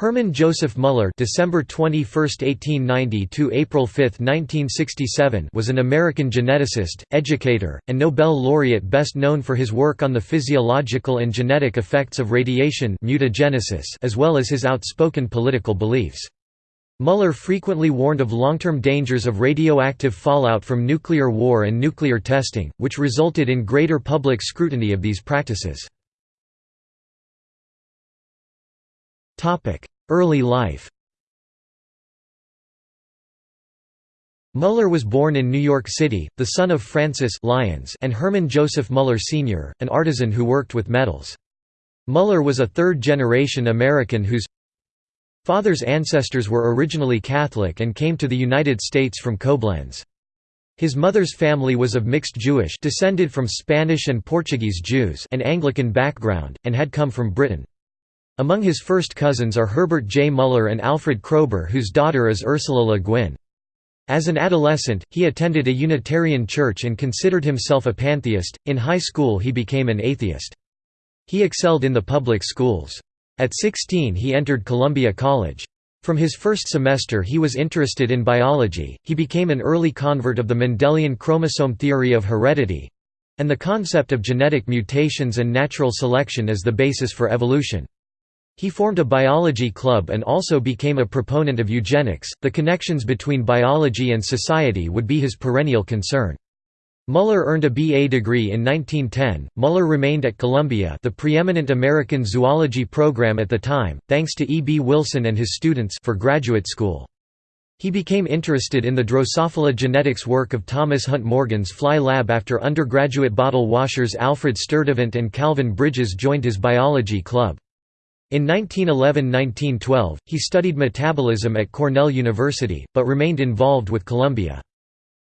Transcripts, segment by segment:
Hermann Joseph Muller December 21, 1890 to April 5, 1967 was an American geneticist, educator, and Nobel laureate best known for his work on the physiological and genetic effects of radiation mutagenesis as well as his outspoken political beliefs. Muller frequently warned of long-term dangers of radioactive fallout from nuclear war and nuclear testing, which resulted in greater public scrutiny of these practices. Early life Muller was born in New York City, the son of Francis Lyons and Herman Joseph Muller Sr., an artisan who worked with metals. Muller was a third-generation American whose father's ancestors were originally Catholic and came to the United States from Koblenz. His mother's family was of mixed Jewish descended from Spanish and Portuguese Jews and Anglican background, and had come from Britain. Among his first cousins are Herbert J. Muller and Alfred Kroeber whose daughter is Ursula Le Guin. As an adolescent, he attended a Unitarian church and considered himself a pantheist. In high school, he became an atheist. He excelled in the public schools. At 16, he entered Columbia College. From his first semester, he was interested in biology. He became an early convert of the Mendelian chromosome theory of heredity and the concept of genetic mutations and natural selection as the basis for evolution. He formed a biology club and also became a proponent of eugenics. The connections between biology and society would be his perennial concern. Muller earned a BA degree in 1910. Muller remained at Columbia, the preeminent American zoology program at the time, thanks to E. B. Wilson and his students for graduate school. He became interested in the Drosophila genetics work of Thomas Hunt Morgan's fly lab after undergraduate bottle washers Alfred Sturtevant and Calvin Bridges joined his biology club. In 1911–1912, he studied metabolism at Cornell University, but remained involved with Columbia.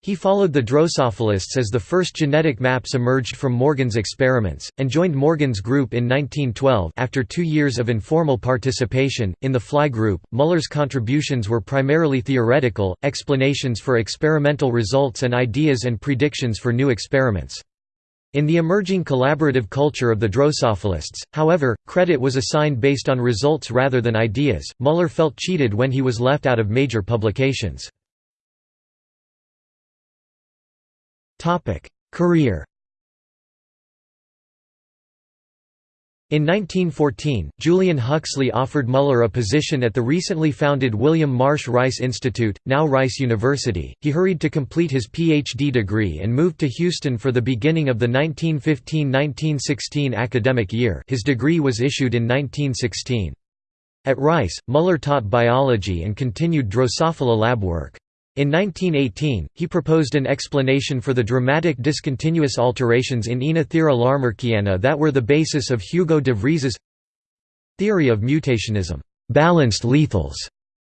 He followed the Drosophilists as the first genetic maps emerged from Morgan's experiments, and joined Morgan's group in 1912 after two years of informal participation. In the Fly group, Muller's contributions were primarily theoretical, explanations for experimental results and ideas and predictions for new experiments. In the emerging collaborative culture of the Drosophilists, however, credit was assigned based on results rather than ideas. Muller felt cheated when he was left out of major publications. Career In 1914, Julian Huxley offered Muller a position at the recently founded William Marsh Rice Institute, now Rice University. He hurried to complete his PhD degree and moved to Houston for the beginning of the 1915–1916 academic year. His degree was issued in 1916. At Rice, Muller taught biology and continued Drosophila lab work. In 1918, he proposed an explanation for the dramatic discontinuous alterations in Oenothera lamarckiana that were the basis of Hugo de Vries's theory of mutationism. Balanced lethals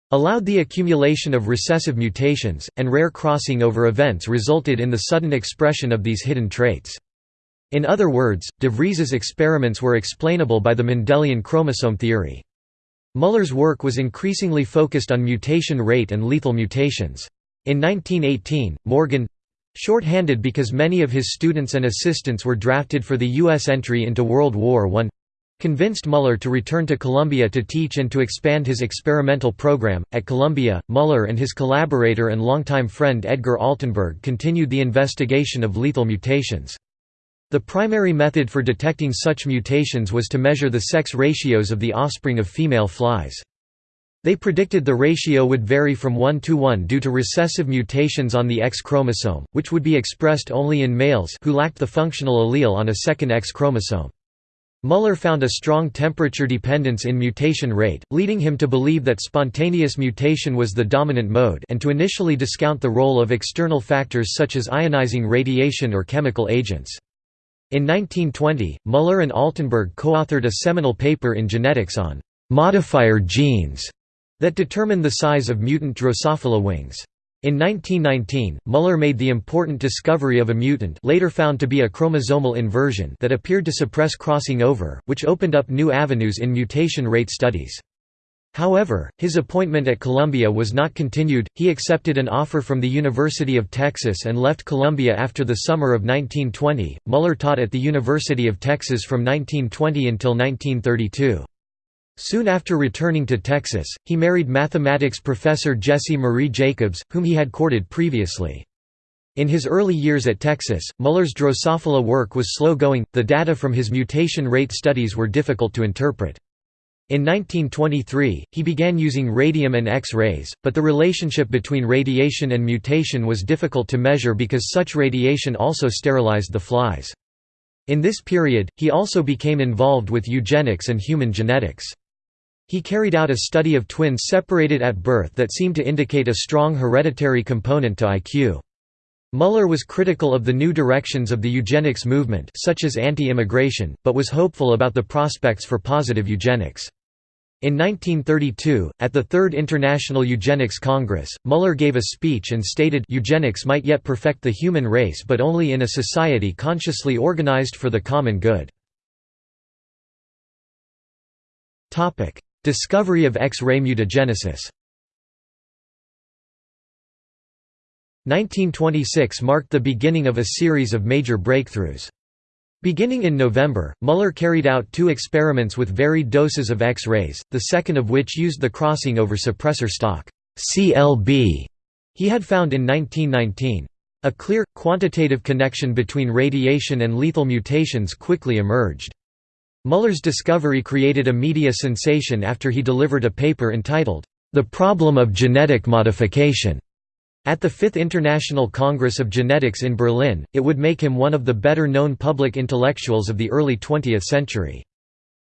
allowed the accumulation of recessive mutations, and rare crossing over events resulted in the sudden expression of these hidden traits. In other words, de Vries's experiments were explainable by the Mendelian chromosome theory. Muller's work was increasingly focused on mutation rate and lethal mutations. In 1918, Morgan—short-handed because many of his students and assistants were drafted for the U.S. entry into World War I, convinced Muller to return to Columbia to teach and to expand his experimental program. At Columbia, Muller and his collaborator and longtime friend Edgar Altenberg continued the investigation of lethal mutations. The primary method for detecting such mutations was to measure the sex ratios of the offspring of female flies. They predicted the ratio would vary from 1 to 1 due to recessive mutations on the X chromosome, which would be expressed only in males who lacked the functional allele on a second X chromosome. Muller found a strong temperature dependence in mutation rate, leading him to believe that spontaneous mutation was the dominant mode and to initially discount the role of external factors such as ionizing radiation or chemical agents. In 1920, Muller and Altenberg co-authored a seminal paper in genetics on «modifier genes» that determine the size of mutant Drosophila wings. In 1919, Muller made the important discovery of a mutant later found to be a chromosomal inversion that appeared to suppress crossing over, which opened up new avenues in mutation rate studies. However, his appointment at Columbia was not continued, he accepted an offer from the University of Texas and left Columbia after the summer of 1920. Muller taught at the University of Texas from 1920 until 1932. Soon after returning to Texas, he married mathematics professor Jessie Marie Jacobs, whom he had courted previously. In his early years at Texas, Muller's Drosophila work was slow-going, the data from his mutation rate studies were difficult to interpret. In 1923, he began using radium and X-rays, but the relationship between radiation and mutation was difficult to measure because such radiation also sterilized the flies. In this period, he also became involved with eugenics and human genetics. He carried out a study of twins separated at birth that seemed to indicate a strong hereditary component to IQ. Muller was critical of the new directions of the eugenics movement such as anti-immigration, but was hopeful about the prospects for positive eugenics. In 1932, at the Third International Eugenics Congress, Muller gave a speech and stated eugenics might yet perfect the human race but only in a society consciously organized for the common good. Discovery of X-ray mutagenesis 1926 marked the beginning of a series of major breakthroughs. Beginning in November, Muller carried out two experiments with varied doses of X-rays, the second of which used the crossing over suppressor stock CLB he had found in 1919. A clear, quantitative connection between radiation and lethal mutations quickly emerged. Muller's discovery created a media sensation after he delivered a paper entitled, The Problem of Genetic Modification. At the Fifth International Congress of Genetics in Berlin, it would make him one of the better-known public intellectuals of the early 20th century.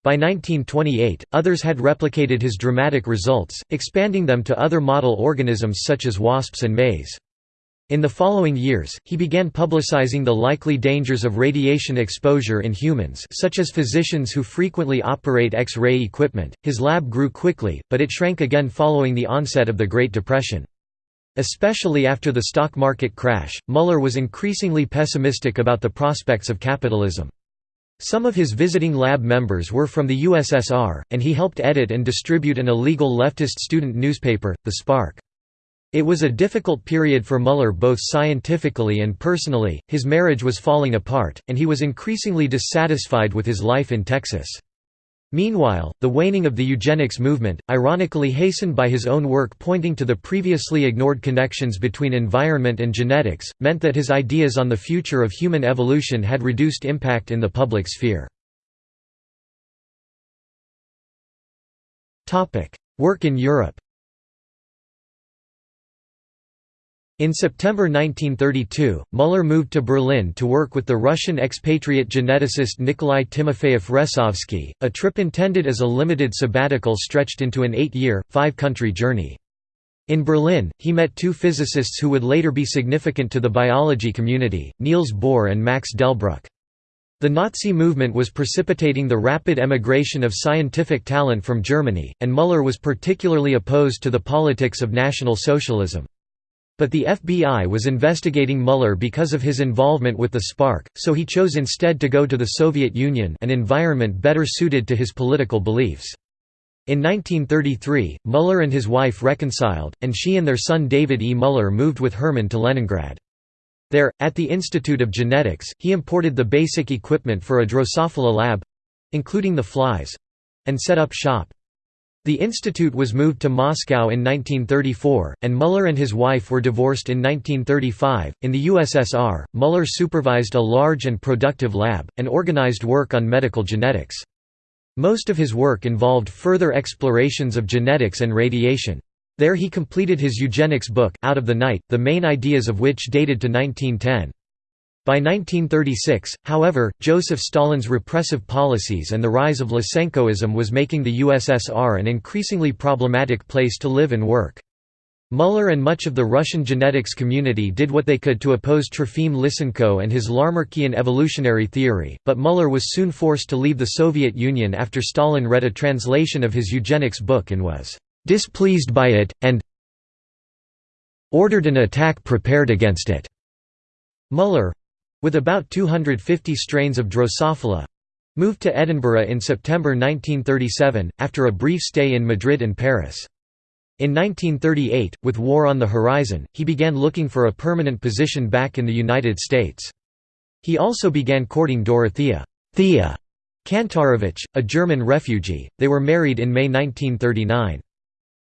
By 1928, others had replicated his dramatic results, expanding them to other model organisms such as wasps and maize. In the following years, he began publicizing the likely dangers of radiation exposure in humans such as physicians who frequently operate X-ray equipment. His lab grew quickly, but it shrank again following the onset of the Great Depression. Especially after the stock market crash, Muller was increasingly pessimistic about the prospects of capitalism. Some of his visiting lab members were from the USSR, and he helped edit and distribute an illegal leftist student newspaper, The Spark. It was a difficult period for Muller both scientifically and personally, his marriage was falling apart, and he was increasingly dissatisfied with his life in Texas. Meanwhile, the waning of the eugenics movement, ironically hastened by his own work pointing to the previously ignored connections between environment and genetics, meant that his ideas on the future of human evolution had reduced impact in the public sphere. Work in Europe In September 1932, Muller moved to Berlin to work with the Russian expatriate geneticist Nikolai Timofeyev-Resovsky, a trip intended as a limited sabbatical stretched into an eight-year, five-country journey. In Berlin, he met two physicists who would later be significant to the biology community, Niels Bohr and Max Delbruck. The Nazi movement was precipitating the rapid emigration of scientific talent from Germany, and Muller was particularly opposed to the politics of National Socialism. But the FBI was investigating Muller because of his involvement with the Spark, so he chose instead to go to the Soviet Union an environment better suited to his political beliefs. In 1933, Muller and his wife reconciled, and she and their son David E. Muller moved with Hermann to Leningrad. There, at the Institute of Genetics, he imported the basic equipment for a Drosophila lab—including the flies—and set up shop. The institute was moved to Moscow in 1934, and Muller and his wife were divorced in 1935. In the USSR, Muller supervised a large and productive lab, and organized work on medical genetics. Most of his work involved further explorations of genetics and radiation. There he completed his eugenics book, Out of the Night, the main ideas of which dated to 1910. By 1936, however, Joseph Stalin's repressive policies and the rise of Lysenkoism was making the USSR an increasingly problematic place to live and work. Muller and much of the Russian genetics community did what they could to oppose Trofim Lysenko and his Lamarckian evolutionary theory, but Muller was soon forced to leave the Soviet Union after Stalin read a translation of his eugenics book and was «displeased by it», and ordered an attack prepared against it. Muller, with about 250 strains of Drosophila moved to Edinburgh in September 1937, after a brief stay in Madrid and Paris. In 1938, with war on the horizon, he began looking for a permanent position back in the United States. He also began courting Dorothea Thea Kantorowicz, a German refugee. They were married in May 1939.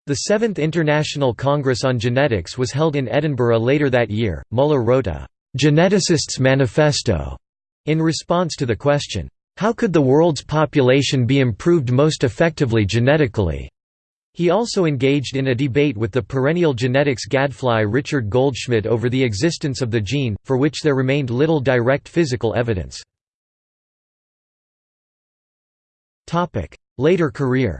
The Seventh International Congress on Genetics was held in Edinburgh later that year. Muller wrote a Geneticist's Manifesto in response to the question, How could the world's population be improved most effectively genetically? He also engaged in a debate with the perennial genetics gadfly Richard Goldschmidt over the existence of the gene, for which there remained little direct physical evidence. Later career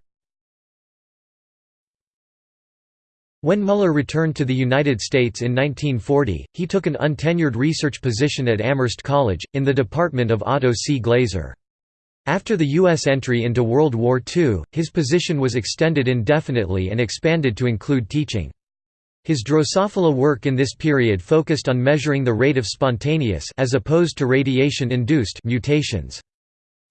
When Muller returned to the United States in 1940, he took an untenured research position at Amherst College, in the department of Otto C. Glaser. After the U.S. entry into World War II, his position was extended indefinitely and expanded to include teaching. His Drosophila work in this period focused on measuring the rate of spontaneous as opposed to radiation-induced mutations.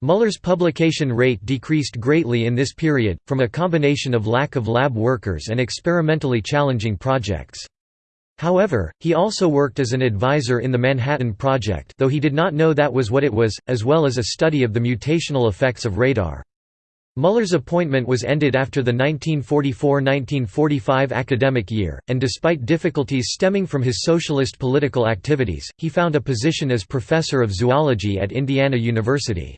Muller's publication rate decreased greatly in this period, from a combination of lack of lab workers and experimentally challenging projects. However, he also worked as an advisor in the Manhattan Project though he did not know that was what it was, as well as a study of the mutational effects of radar. Muller's appointment was ended after the 1944–1945 academic year, and despite difficulties stemming from his socialist political activities, he found a position as professor of zoology at Indiana University.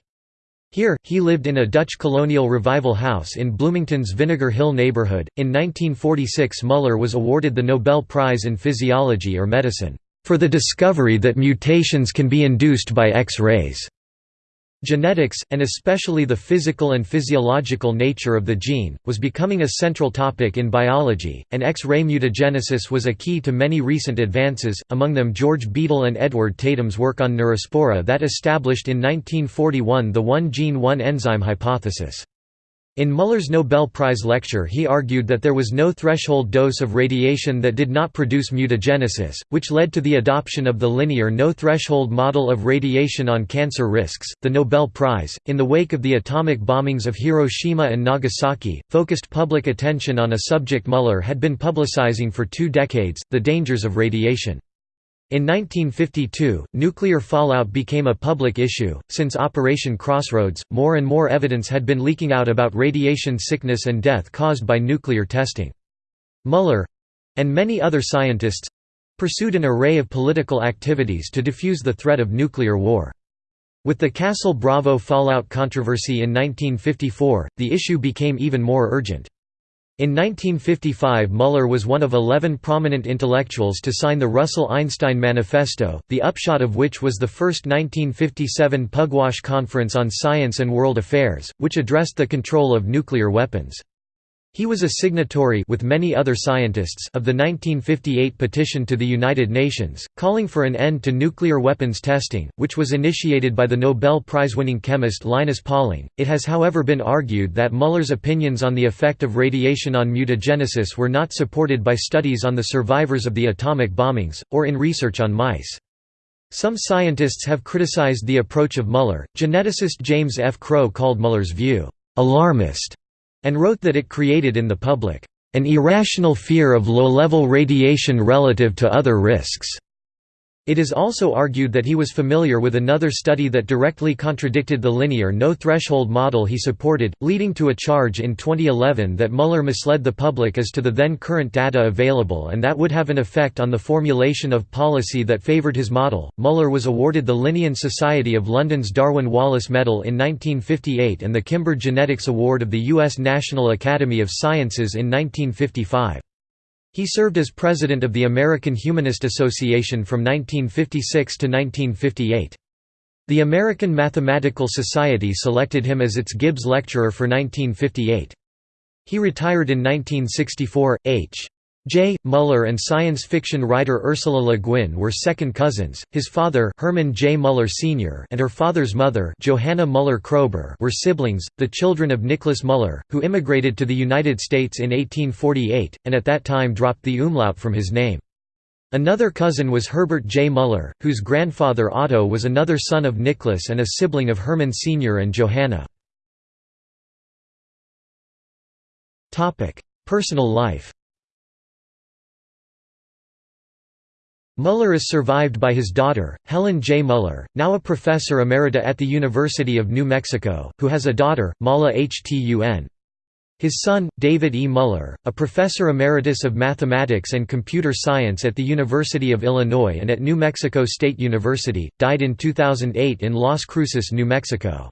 Here, he lived in a Dutch colonial revival house in Bloomington's Vinegar Hill neighborhood. In 1946, Muller was awarded the Nobel Prize in Physiology or Medicine, for the discovery that mutations can be induced by X-rays. Genetics, and especially the physical and physiological nature of the gene, was becoming a central topic in biology, and X-ray mutagenesis was a key to many recent advances, among them George Beadle and Edward Tatum's work on neurospora that established in 1941 the one-gene one-enzyme hypothesis. In Muller's Nobel Prize lecture he argued that there was no threshold dose of radiation that did not produce mutagenesis, which led to the adoption of the linear no-threshold model of radiation on cancer risks. The Nobel Prize, in the wake of the atomic bombings of Hiroshima and Nagasaki, focused public attention on a subject Muller had been publicizing for two decades, the dangers of radiation. In 1952, nuclear fallout became a public issue. Since Operation Crossroads, more and more evidence had been leaking out about radiation sickness and death caused by nuclear testing. Muller and many other scientists pursued an array of political activities to defuse the threat of nuclear war. With the Castle Bravo fallout controversy in 1954, the issue became even more urgent. In 1955 Muller was one of eleven prominent intellectuals to sign the Russell-Einstein Manifesto, the upshot of which was the first 1957 Pugwash Conference on Science and World Affairs, which addressed the control of nuclear weapons. He was a signatory with many other scientists of the 1958 petition to the United Nations, calling for an end to nuclear weapons testing, which was initiated by the Nobel Prize-winning chemist Linus Pauling. It has however been argued that Muller's opinions on the effect of radiation on mutagenesis were not supported by studies on the survivors of the atomic bombings, or in research on mice. Some scientists have criticized the approach of Muller. Geneticist James F. Crow called Muller's view, alarmist and wrote that it created in the public, "...an irrational fear of low-level radiation relative to other risks." It is also argued that he was familiar with another study that directly contradicted the linear no-threshold model he supported, leading to a charge in 2011 that Muller misled the public as to the then current data available and that would have an effect on the formulation of policy that favored his model. Muller was awarded the Linnean Society of London's Darwin Wallace Medal in 1958 and the Kimber Genetics Award of the U.S. National Academy of Sciences in 1955. He served as president of the American Humanist Association from 1956 to 1958. The American Mathematical Society selected him as its Gibbs Lecturer for 1958. He retired in 1964. H. J. Muller and science fiction writer Ursula Le Guin were second cousins. His father, Herman J. Muller Sr., and her father's mother, Johanna Muller Kroeber, were siblings, the children of Nicholas Muller, who immigrated to the United States in 1848 and at that time dropped the umlaut from his name. Another cousin was Herbert J. Muller, whose grandfather Otto was another son of Nicholas and a sibling of Herman Sr. and Johanna. Personal life Muller is survived by his daughter, Helen J. Muller, now a professor emerita at the University of New Mexico, who has a daughter, Mala Htun. His son, David E. Muller, a professor emeritus of mathematics and computer science at the University of Illinois and at New Mexico State University, died in 2008 in Las Cruces, New Mexico.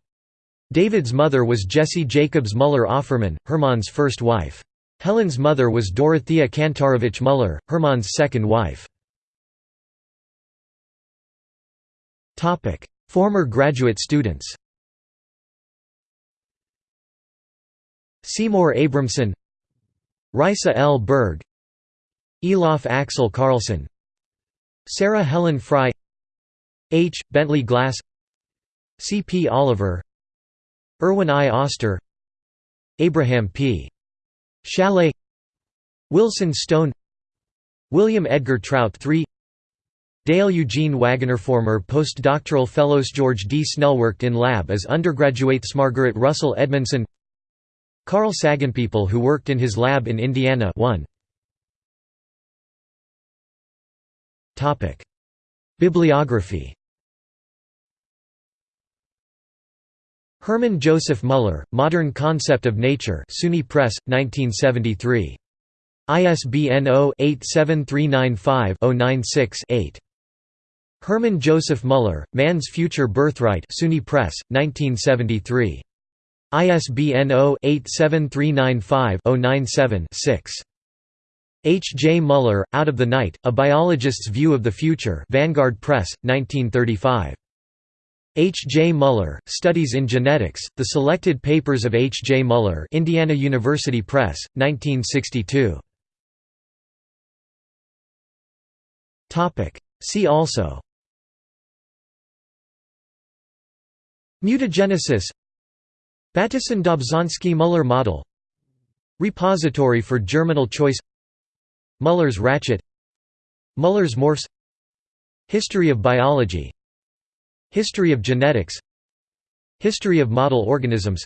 David's mother was Jessie Jacobs Muller Offerman, Hermann's first wife. Helen's mother was Dorothea Kantorowicz Muller, Hermann's second wife. Former graduate students Seymour Abramson Risa L. Berg Elof Axel Carlson Sarah Helen Fry H. Bentley Glass C. P. Oliver Erwin I. Oster Abraham P. Schalet Wilson Stone William Edgar Trout III Dale Eugene Waggoner former postdoctoral fellows George D. Snell worked in lab as undergraduates Margaret Russell Edmondson Carl Sagan people who worked in his lab in Indiana 1 Topic Bibliography Hermann Joseph Muller, Modern Concept of Nature SUNY Press, 1973. ISBN 0-87395-096-8. Hermann Joseph Muller, Man's Future Birthright SUNY Press, 1973. ISBN 0-87395-097-6. H. J. Muller, Out of the Night, A Biologist's View of the Future Vanguard Press, 1935. H. J. Muller, Studies in Genetics, The Selected Papers of H. J. Muller Indiana University Press, 1962. See also Mutagenesis. Bateson-Dobzhansky-Muller model. Repository for germinal choice. Muller's ratchet. Muller's morphs. History of biology. History of genetics. History of model organisms.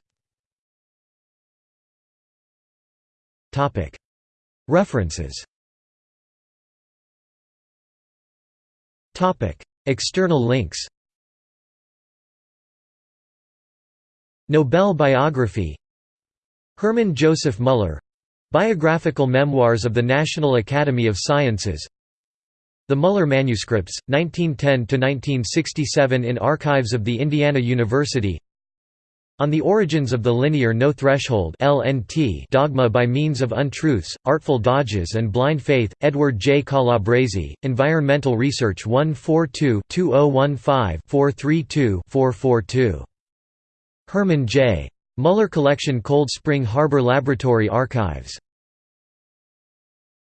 References. External links Nobel biography. Hermann Joseph Muller. Biographical Memoirs of the National Academy of Sciences. The Muller Manuscripts, 1910–1967 in Archives of the Indiana University. On the Origins of the Linear No Threshold dogma by means of untruths, artful dodges and blind faith, Edward J. Calabrese, Environmental Research 142-2015-432-442 Herman J. Muller Collection Cold Spring Harbor Laboratory Archives